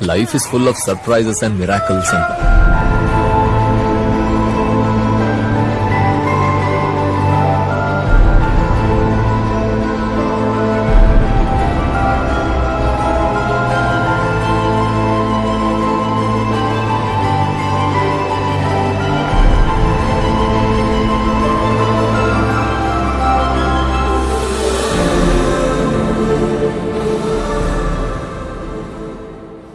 Life is full of surprises and miracles and